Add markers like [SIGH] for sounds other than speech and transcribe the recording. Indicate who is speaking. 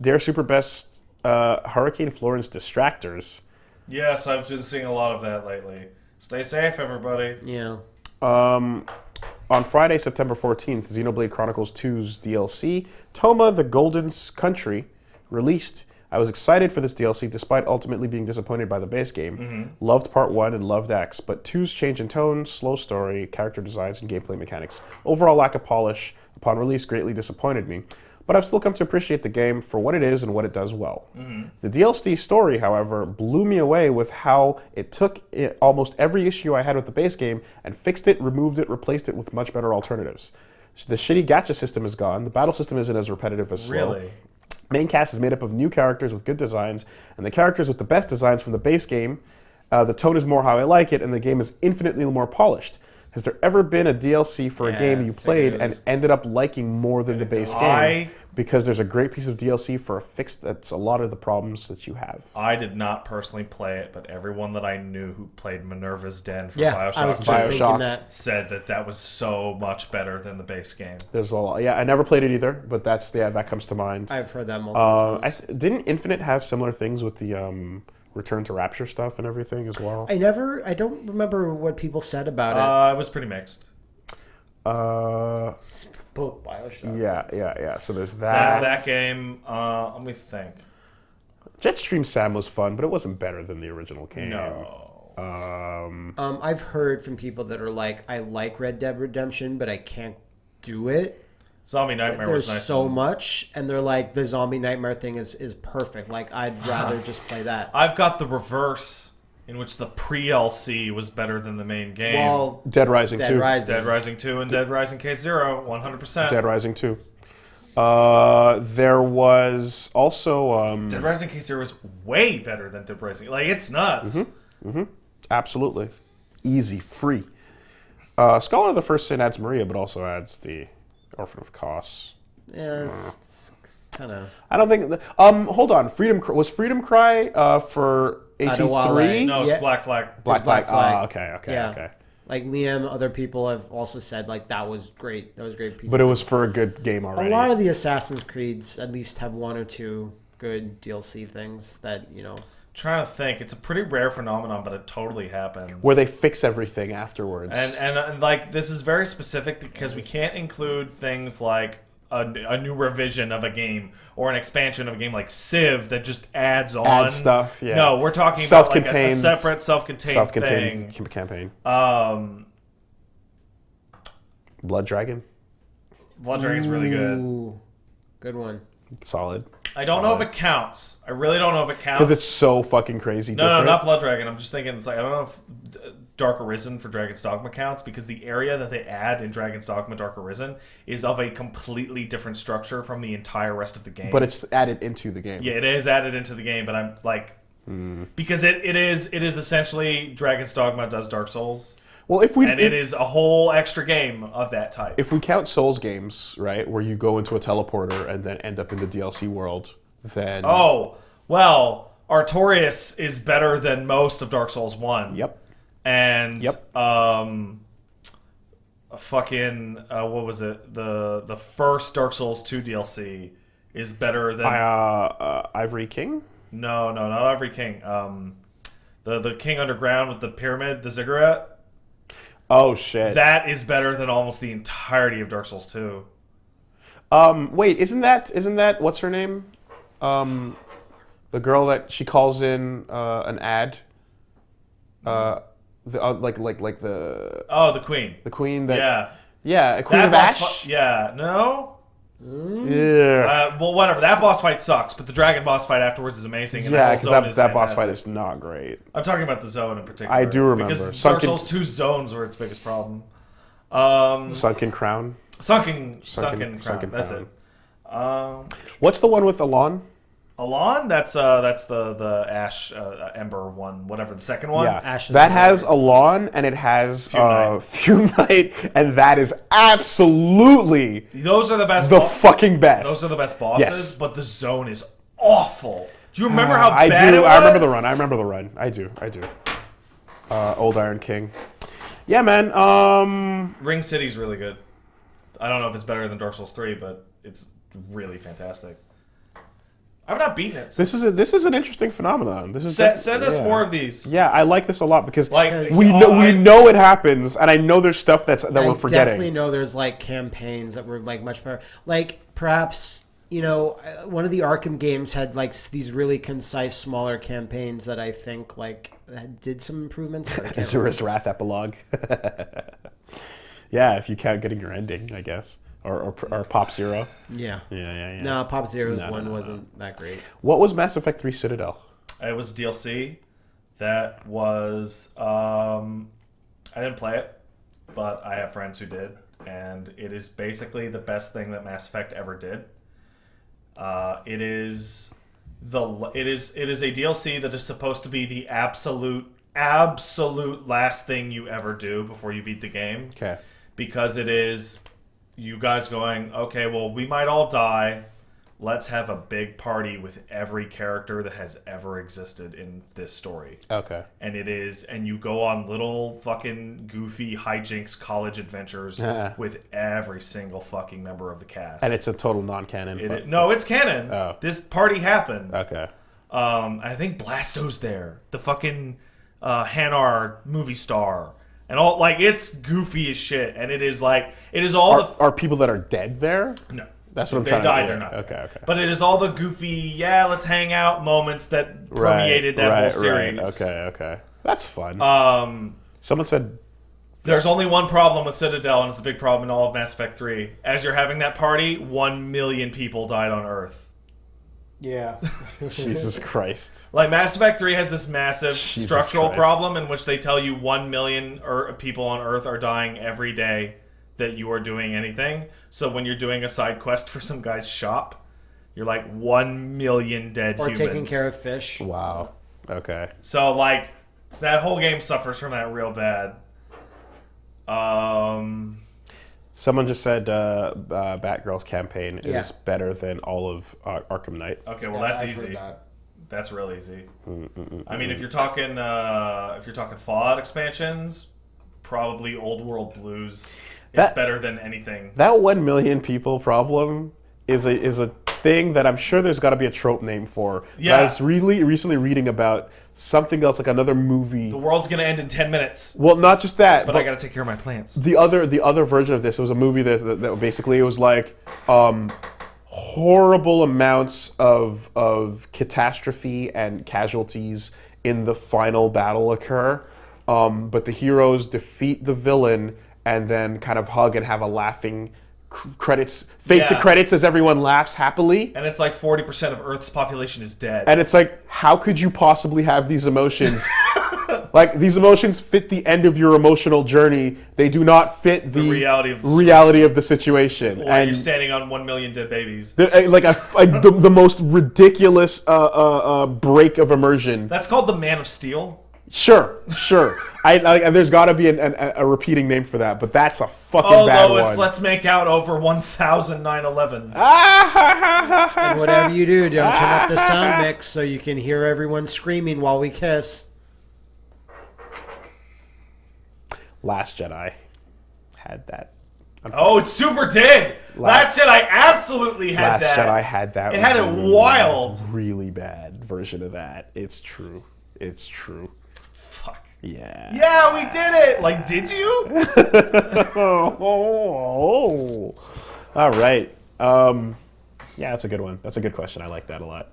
Speaker 1: Dare Super Best uh, Hurricane Florence Distractors.
Speaker 2: Yes, I've been seeing a lot of that lately. Stay safe, everybody.
Speaker 3: Yeah.
Speaker 1: Um, on Friday, September 14th, Xenoblade Chronicles 2's DLC, Torna the Golden Country, released. I was excited for this DLC despite ultimately being disappointed by the base game. Loved part 1 and loved X, but 2's change in tone, slow story, character designs, and gameplay mechanics. Overall lack of polish upon release greatly disappointed me, but I've still come to appreciate the game for what it is and what it does well. The DLC story, however, blew me away with how it took it, almost every issue I had with the base game and fixed it, removed it, replaced it with much better alternatives. The shitty gacha system is gone. The battle system isn't as repetitive as slow.
Speaker 2: Really?
Speaker 1: Main cast is made up of new characters with good designs, and the characters with the best designs from the base game. Uh, the tone is more how I like it, and the game is infinitely more polished. Has there ever been a DLC for a
Speaker 2: Yeah,
Speaker 1: game you played and ended up liking more than the base game? Because there's a great piece of DLC for a fix that's a lot of the problems that you have.
Speaker 2: I did not personally play it, but everyone that I knew who played Minerva's Den for
Speaker 3: Yeah,
Speaker 2: Bioshock
Speaker 3: I was just
Speaker 1: Bioshock.
Speaker 3: thinking that.
Speaker 2: said that that was so much better than the base game.
Speaker 1: There's a lot. Yeah, I never played it either, but that's yeah, that comes to mind.
Speaker 3: I've heard that multiple
Speaker 1: Uh, I
Speaker 3: times.
Speaker 1: th- didn't Infinite have similar things with the um, Return to Rapture stuff and everything as well?
Speaker 3: I never. I don't remember what people said about it.
Speaker 2: Uh, it was pretty mixed.
Speaker 1: Uh,
Speaker 3: Both Bioshock.
Speaker 1: yeah, yeah, yeah. So there's
Speaker 2: That,
Speaker 1: that.
Speaker 2: that game, uh, let me think.
Speaker 1: Jetstream Sam was fun, but it wasn't better than the original game.
Speaker 2: No.
Speaker 1: Um,
Speaker 3: Um, I've heard from people that are like, I like Red Dead Redemption, but I can't do it.
Speaker 2: Zombie Nightmare
Speaker 3: There's
Speaker 2: was nice.
Speaker 3: so
Speaker 2: and-
Speaker 3: much, and they're like, the zombie nightmare thing is is perfect. Like, I'd [SIGHS] rather just play that.
Speaker 2: I've got the reverse, in which the pre-LC was better than the main game.
Speaker 3: Well,
Speaker 1: Dead Rising
Speaker 3: Dead
Speaker 1: 2.
Speaker 3: Rising.
Speaker 2: Dead Rising 2 and Dead Rising Case Zero, 100%.
Speaker 1: Dead Rising 2. Uh, there was also um,
Speaker 2: Dead Rising Case Zero was way better than Dead Rising. Like, it's nuts.
Speaker 1: absolutely easy, free. Uh, Scholar of the First Sin adds Maria, but also adds the Orphan of Kos.
Speaker 3: yeah, it's, kind of.
Speaker 1: I don't think. The, um, hold on. Freedom was Freedom Cry uh, for AC3.
Speaker 2: No, it's
Speaker 3: Yeah.
Speaker 2: Black Flag.
Speaker 1: Black
Speaker 3: Black
Speaker 1: Flag.
Speaker 3: Flag.
Speaker 1: Ah, okay, okay,
Speaker 3: Yeah.
Speaker 1: okay.
Speaker 3: Like Liam, other people have also said like that was great. That was a great piece.
Speaker 1: But
Speaker 3: of
Speaker 1: it was for a good game already.
Speaker 3: a lot of the Assassin's Creeds at least have one or two good DLC things that you know.
Speaker 2: Trying to think. It's a pretty rare phenomenon, but it totally happens.
Speaker 1: where they fix everything afterwards.
Speaker 2: and, and and like this is very specific because we can't include things like a, a new revision of a game or an expansion of a game like Civ that just adds on
Speaker 1: Add stuff, yeah.
Speaker 2: No, we're talking about like a, a separate self-contained,
Speaker 1: self-contained
Speaker 2: thing.
Speaker 1: campaign.
Speaker 2: Um,
Speaker 1: Blood Dragon,
Speaker 2: Blood Dragon's really good.
Speaker 3: Good one.
Speaker 1: solid.
Speaker 2: I don't know if it counts. I really don't know if it counts.
Speaker 1: Because it's so fucking crazy.
Speaker 2: No, no,
Speaker 1: different.
Speaker 2: not Blood Dragon. I'm just thinking it's like I don't know if Dark Arisen for Dragon's Dogma counts because the area that they add in Dragon's Dogma Dark Arisen is of a completely different structure from the entire rest of the game.
Speaker 1: But it's added into the game.
Speaker 2: yeah, it is added into the game, but I'm like
Speaker 1: Hmm.
Speaker 2: because it, it is it is essentially Dragon's Dogma does Dark Souls,
Speaker 1: Well, if we
Speaker 2: and
Speaker 1: if,
Speaker 2: it is a whole extra game of that type.
Speaker 1: if we count Souls games, right, where you go into a teleporter and then end up in the DLC world, then
Speaker 2: oh well, Artorias is better than most of Dark Souls One.
Speaker 1: yep,
Speaker 2: and
Speaker 1: Yep.
Speaker 2: um a fucking uh, what was it the the first dark souls 2 dlc is better than
Speaker 1: uh, uh, Ivory King.
Speaker 2: no no not Ivory king um the the king underground with the pyramid the ziggurat
Speaker 1: Oh shit.
Speaker 2: that is better than almost the entirety of dark souls 2
Speaker 1: um, wait, isn't that isn't that what's her name? Um, the girl that she calls in uh, an ad. Uh, the uh, like like like the
Speaker 2: oh the queen
Speaker 1: the queen that
Speaker 2: yeah
Speaker 1: yeah a queen
Speaker 2: that
Speaker 1: of Ash.
Speaker 2: yeah no
Speaker 1: yeah.
Speaker 2: uh, well whatever that boss fight sucks but the dragon boss fight afterwards is amazing and
Speaker 1: Yeah,
Speaker 2: that,
Speaker 1: because
Speaker 2: whole zone
Speaker 1: that,
Speaker 2: is
Speaker 1: that boss fight is not great.
Speaker 2: I'm talking about the zone in particular.
Speaker 1: I do remember.
Speaker 2: because it's
Speaker 1: Sunken-
Speaker 2: Dark Souls 2 zones were its biggest problem. Um,
Speaker 1: Sunken Crown.
Speaker 2: sunken, sunken,
Speaker 1: Sunken-
Speaker 2: crown.
Speaker 1: Sunken
Speaker 2: That's
Speaker 1: Crown.
Speaker 2: it. Um,
Speaker 1: What's the one with Alonne?
Speaker 2: Alonne, that's uh, that's the the Ash uh, Ember one, whatever the second one.
Speaker 1: Yeah,
Speaker 3: Ashes
Speaker 1: that
Speaker 3: of
Speaker 1: has Alonne and it has
Speaker 2: Fume
Speaker 1: uh,
Speaker 2: Knight.
Speaker 1: Fume Knight, and that is absolutely
Speaker 2: those are the best.
Speaker 1: the
Speaker 2: bo-
Speaker 1: fucking best.
Speaker 2: those are the best bosses,
Speaker 1: Yes.
Speaker 2: but the zone is awful. Do you remember how
Speaker 1: I
Speaker 2: bad
Speaker 1: do.
Speaker 2: it was?
Speaker 1: I remember the run. I remember the run. I do. I do. Uh, Old Iron King. Yeah, man. Um,
Speaker 2: Ring City's really good. I don't know if it's better than Dark Souls 3, but it's really fantastic. I've not beaten it.
Speaker 1: This is a, this is an interesting phenomenon. This is
Speaker 2: Send, send us
Speaker 1: yeah.
Speaker 2: more of these.
Speaker 1: Yeah, I like this a lot because
Speaker 2: Like
Speaker 1: we know we know it happens, and I know there's stuff that's that
Speaker 3: I
Speaker 1: we're forgetting.
Speaker 3: definitely know there's like campaigns that were like much better. Like perhaps you know uh, one of the Arkham games had like these really concise, smaller campaigns that I think like did some improvements. But I [LAUGHS] can't remember.
Speaker 1: Asura's Wrath epilogue. [LAUGHS] yeah, if you count getting your ending, I guess, or or, or Pop Zero.
Speaker 3: yeah.
Speaker 1: Yeah, yeah, yeah.
Speaker 3: No, Pop Zero's
Speaker 1: No, no,
Speaker 3: one
Speaker 1: no, no.
Speaker 3: wasn't that great.
Speaker 1: What was Mass Effect Three Citadel?
Speaker 2: It was DLC. That was um, I didn't play it, but I have friends who did, and it is basically the best thing that Mass Effect ever did. Uh, it is the it is it is a DLC that is supposed to be the absolute absolute last thing you ever do before you beat the game
Speaker 1: Okay.
Speaker 2: because it is you guys going, okay, well, we might all die. Let's have a big party with every character that has ever existed in this story.
Speaker 1: Okay.
Speaker 2: And it is, and you go on little fucking goofy hijinks college adventures [LAUGHS]
Speaker 1: Yeah.
Speaker 2: with every single fucking member of the cast.
Speaker 1: And it's a total non-canon.
Speaker 2: It-
Speaker 1: fu-
Speaker 2: no, it's canon.
Speaker 1: Oh.
Speaker 2: This party happened.
Speaker 1: Okay.
Speaker 2: Um, I think Blasto's there, the fucking uh, Hanar movie star, and all like it's goofy as shit, and it is like it is all
Speaker 1: Are, are people that are dead there?
Speaker 2: no.
Speaker 1: That's what I'm
Speaker 2: they
Speaker 1: trying
Speaker 2: died,
Speaker 1: to.
Speaker 2: they're
Speaker 1: yeah.
Speaker 2: not.
Speaker 1: Okay. Okay.
Speaker 2: But it is all the goofy, yeah, let's hang out moments that permeated that whole series.
Speaker 1: Okay. Okay. That's fun.
Speaker 2: Um,
Speaker 1: Someone said
Speaker 2: there's only one problem with Citadel, and it's a big problem in all of Mass Effect 3. As you're having that party, one million people died on Earth.
Speaker 3: Yeah. [LAUGHS]
Speaker 1: Jesus Christ.
Speaker 2: Like Mass Effect 3 has this massive
Speaker 1: Jesus
Speaker 2: structural
Speaker 1: Christ.
Speaker 2: problem in which they tell you 1 million er- people on Earth are dying every day that you are doing anything. So when you're doing a side quest for some guy's shop, you're like 1 million dead
Speaker 3: or
Speaker 2: humans.
Speaker 3: taking care of fish.
Speaker 1: Wow. Okay.
Speaker 2: So like that whole game suffers from that real bad. Um
Speaker 1: Someone just said uh, uh, Batgirl's campaign
Speaker 3: Yeah.
Speaker 1: is better than all of uh, Arkham Knight.
Speaker 2: okay, well
Speaker 3: Yeah,
Speaker 2: that's
Speaker 3: I've heard
Speaker 2: easy.
Speaker 3: that.
Speaker 2: That's real easy. I mean, if you're talking uh, if you're talking Fallout expansions, probably Old World Blues is
Speaker 1: That-
Speaker 2: better than anything.
Speaker 1: That one million people problem is a is a thing that I'm sure there's got to be a trope name for. But
Speaker 2: Yeah.
Speaker 1: I was really recently reading about something else, like another movie.
Speaker 2: The world's gonna end in ten minutes,
Speaker 1: Well, not just that,
Speaker 2: but
Speaker 1: but
Speaker 2: I gotta take care of my plants.
Speaker 1: the other the other version of this it was a movie that, that, that basically it was like um, horrible amounts of of catastrophe and casualties in the final battle occur um, but the heroes defeat the villain and then kind of hug and have a laughing cr- credits fade to credits as everyone laughs happily.
Speaker 2: And it's like forty percent of Earth's population is dead.
Speaker 1: and it's like how could you possibly have these emotions? [LAUGHS] Like these emotions fit the end of your emotional journey. They do not fit the,
Speaker 2: reality of the
Speaker 1: reality of the situation. And
Speaker 2: you're standing on one million dead babies.
Speaker 1: the- uh, like a, like the, the most ridiculous uh, uh, uh, break of immersion.
Speaker 2: That's called the Man of Steel.
Speaker 1: sure sure I, I there's got to be an, an, a repeating name for that but that's a fucking
Speaker 2: Oh,
Speaker 1: bad
Speaker 2: Lois,
Speaker 1: one
Speaker 2: let's make out over 1,000 9/11s.
Speaker 3: Ah, and whatever you do, don't turn up the sound mix so you can hear everyone screaming while we kiss.
Speaker 1: Last Jedi had that
Speaker 2: Oh, it super did. Last, Jedi absolutely had
Speaker 1: Last
Speaker 2: that.
Speaker 1: Last Jedi had that.
Speaker 2: It had a
Speaker 1: really,
Speaker 2: wild.
Speaker 1: really bad version of that. It's true. It's true.
Speaker 2: Fuck.
Speaker 1: Yeah.
Speaker 2: Yeah, we did it. Like, did you? [LAUGHS]
Speaker 1: oh, All right. Um, yeah, that's a good one. That's a good question. I like that a lot.